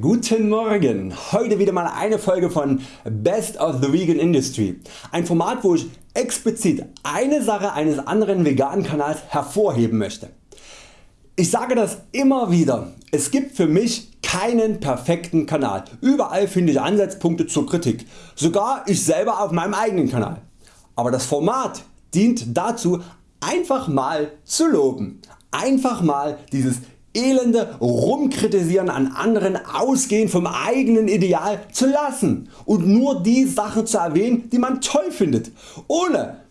Guten Morgen, heute wieder mal eine Folge von Best of the Vegan Industry, ein Format wo ich explizit eine Sache eines anderen veganen Kanals hervorheben möchte. Ich sage das immer wieder, es gibt für mich keinen perfekten Kanal, überall finde ich Ansatzpunkte zur Kritik, sogar ich selber auf meinem eigenen Kanal. Aber das Format dient dazu einfach mal zu loben, einfach mal dieses elende Rumkritisieren an anderen ausgehend vom eigenen Ideal zu lassen und nur die Sachen zu erwähnen die man toll findet, ohne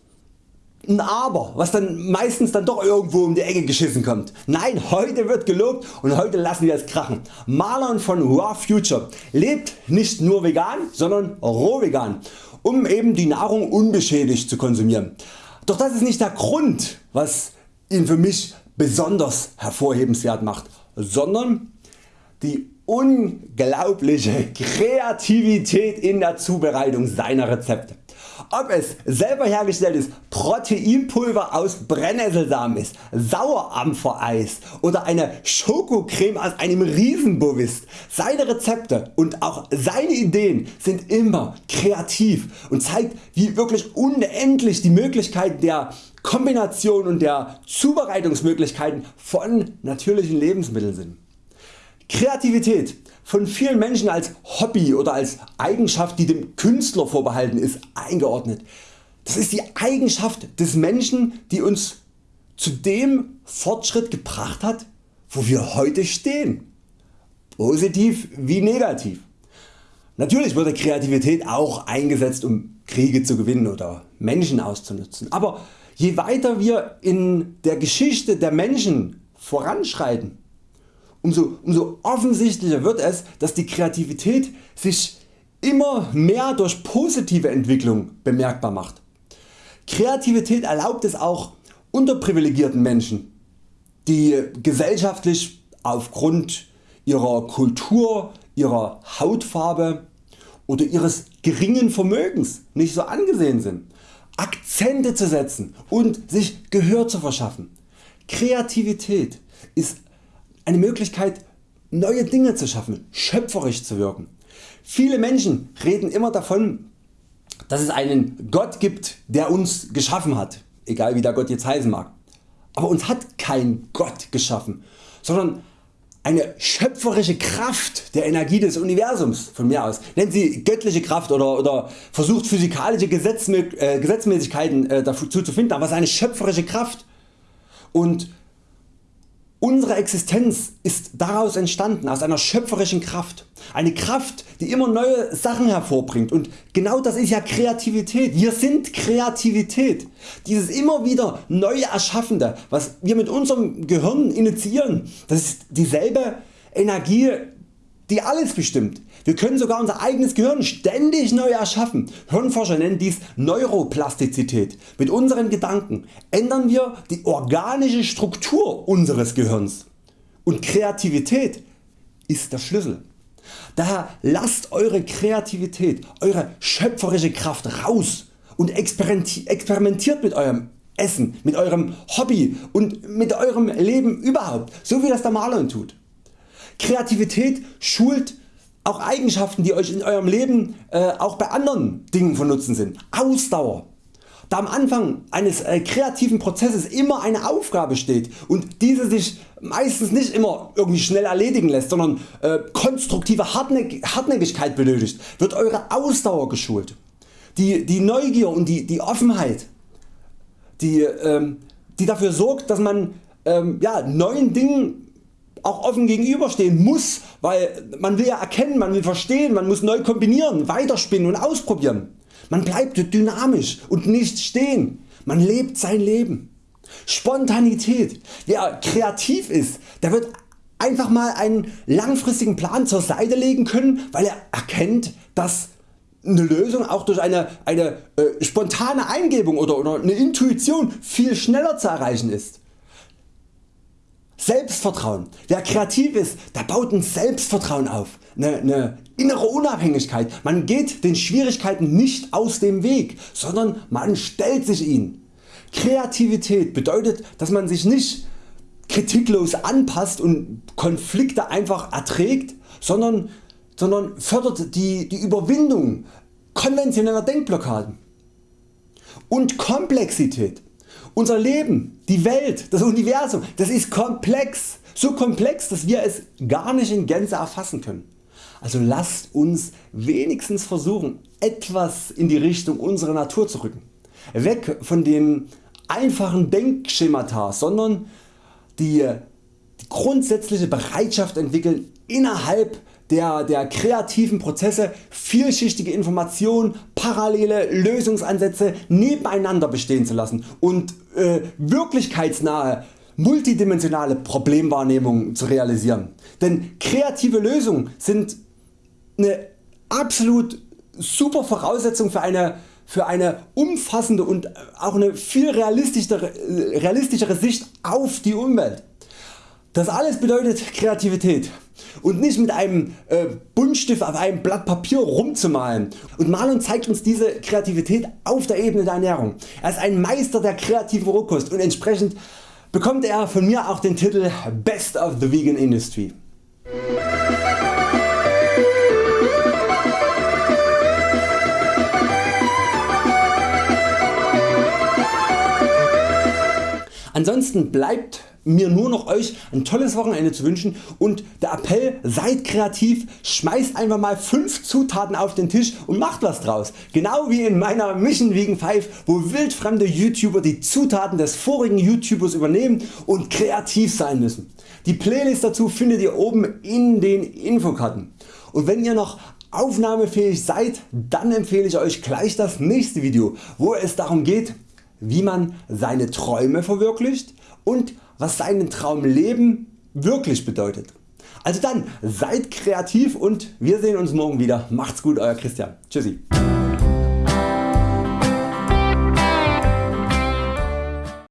ein Aber, was dann meistens dann doch irgendwo um die Ecke geschissen kommt. Nein, heute wird gelobt und heute lassen wir es krachen. Marlon von Raw Future lebt nicht nur vegan, sondern roh vegan, um eben die Nahrung unbeschädigt zu konsumieren. Doch das ist nicht der Grund was ihn für mich besonders hervorhebenswert macht, sondern die unglaubliche Kreativität in der Zubereitung seiner Rezepte. Ob es selber hergestelltes Proteinpulver aus Brennnesselsamen ist, Sauerampfereis oder eine Schokocreme aus einem Riesenbovis. Seine Rezepte und auch seine Ideen sind immer kreativ und zeigt wie wirklich unendlich die Möglichkeiten der Kombination und der Zubereitungsmöglichkeiten von natürlichen Lebensmitteln sind. Kreativität von vielen Menschen als Hobby oder als Eigenschaft die dem Künstler vorbehalten ist eingeordnet. Das ist die Eigenschaft des Menschen die uns zu dem Fortschritt gebracht hat wo wir heute stehen. Positiv wie negativ. Natürlich wurde Kreativität auch eingesetzt um Kriege zu gewinnen oder Menschen auszunutzen, aber je weiter wir in der Geschichte der Menschen voranschreiten, umso, umso offensichtlicher wird es, dass die Kreativität sich immer mehr durch positive Entwicklung bemerkbar macht. Kreativität erlaubt es auch unterprivilegierten Menschen, die gesellschaftlich aufgrund ihrer Kultur, ihrer Hautfarbe oder ihres geringen Vermögens nicht so angesehen sind, Akzente zu setzen und sich Gehör zu verschaffen. Kreativität ist eine Möglichkeit neue Dinge zu schaffen, schöpferisch zu wirken. Viele Menschen reden immer davon dass es einen Gott gibt der uns geschaffen hat, egal wie der Gott jetzt heißen mag. Aber uns hat kein Gott geschaffen, sondern eine schöpferische Kraft der Energie des Universums von mir aus. Nennen Sie göttliche Kraft oder, oder versucht physikalische äh, Gesetzmäßigkeiten äh, dazu zu finden, aber es ist eine schöpferische Kraft. Und Unsere Existenz ist daraus entstanden aus einer schöpferischen Kraft. Eine Kraft die immer neue Sachen hervorbringt und genau das ist ja Kreativität. Wir sind Kreativität. Dieses immer wieder neue Erschaffende was wir mit unserem Gehirn initiieren, das ist dieselbe Energie die alles bestimmt. Wir können sogar unser eigenes Gehirn ständig neu erschaffen. Hirnforscher nennen dies Neuroplastizität. Mit unseren Gedanken ändern wir die organische Struktur unseres Gehirns. Und Kreativität ist der Schlüssel. Daher lasst Eure Kreativität, Eure schöpferische Kraft raus und experimentiert mit eurem Essen, mit eurem Hobby und mit eurem Leben überhaupt, so wie das der Marlon tut. Kreativität schult auch Eigenschaften die Euch in Eurem Leben äh, auch bei anderen Dingen von Nutzen sind. Ausdauer. Da am Anfang eines äh, kreativen Prozesses immer eine Aufgabe steht und diese sich meistens nicht immer irgendwie schnell erledigen lässt, sondern äh, konstruktive Hartnäck Hartnäckigkeit benötigt, wird Eure Ausdauer geschult. Die, die Neugier und die, die Offenheit, die, ähm, die dafür sorgt, dass man ähm, ja, neuen Dingen auch offen gegenüberstehen muss, weil man will ja erkennen, man will verstehen, man muss neu kombinieren, weiterspinnen und ausprobieren. Man bleibt dynamisch und nicht stehen, man lebt sein Leben. Spontanität, wer kreativ ist, der wird einfach mal einen langfristigen Plan zur Seite legen können, weil er erkennt, dass eine Lösung auch durch eine, eine äh, spontane Eingebung oder, oder eine Intuition viel schneller zu erreichen ist. Selbstvertrauen. Wer kreativ ist, der baut ein Selbstvertrauen auf, eine, eine innere Unabhängigkeit. Man geht den Schwierigkeiten nicht aus dem Weg, sondern man stellt sich ihnen. Kreativität bedeutet dass man sich nicht kritiklos anpasst und Konflikte einfach erträgt, sondern, sondern fördert die, die Überwindung konventioneller Denkblockaden. Und Komplexität. Unser Leben, die Welt, das Universum, das ist komplex. So komplex dass wir es gar nicht in Gänze erfassen können. Also lasst uns wenigstens versuchen etwas in die Richtung unserer Natur zu rücken. Weg von dem einfachen Denkschemata, sondern die, die grundsätzliche Bereitschaft entwickeln innerhalb der, der kreativen Prozesse vielschichtige Informationen, parallele Lösungsansätze nebeneinander bestehen zu lassen und äh, wirklichkeitsnahe multidimensionale Problemwahrnehmung zu realisieren. Denn kreative Lösungen sind eine absolut super Voraussetzung für eine, für eine umfassende und auch eine viel realistischere, realistischere Sicht auf die Umwelt. Das alles bedeutet Kreativität und nicht mit einem äh, Buntstift auf einem Blatt Papier rumzumalen. Und Marlon zeigt uns diese Kreativität auf der Ebene der Ernährung. Er ist ein Meister der kreativen Rohkost und entsprechend bekommt er von mir auch den Titel Best of the Vegan Industry. Ansonsten bleibt mir nur noch Euch ein tolles Wochenende zu wünschen und der Appell seid kreativ, schmeißt einfach mal 5 Zutaten auf den Tisch und macht was draus. Genau wie in meiner Mission Vegan 5 wo wildfremde YouTuber die Zutaten des vorigen YouTubers übernehmen und kreativ sein müssen. Die Playlist dazu findet ihr oben in den Infokarten. Und wenn ihr noch aufnahmefähig seid, dann empfehle ich Euch gleich das nächste Video wo es darum geht wie man seine Träume verwirklicht und was seinen Traumleben wirklich bedeutet. Also dann seid kreativ und wir sehen uns morgen wieder. Macht's gut Euer Christian. Tschüssi.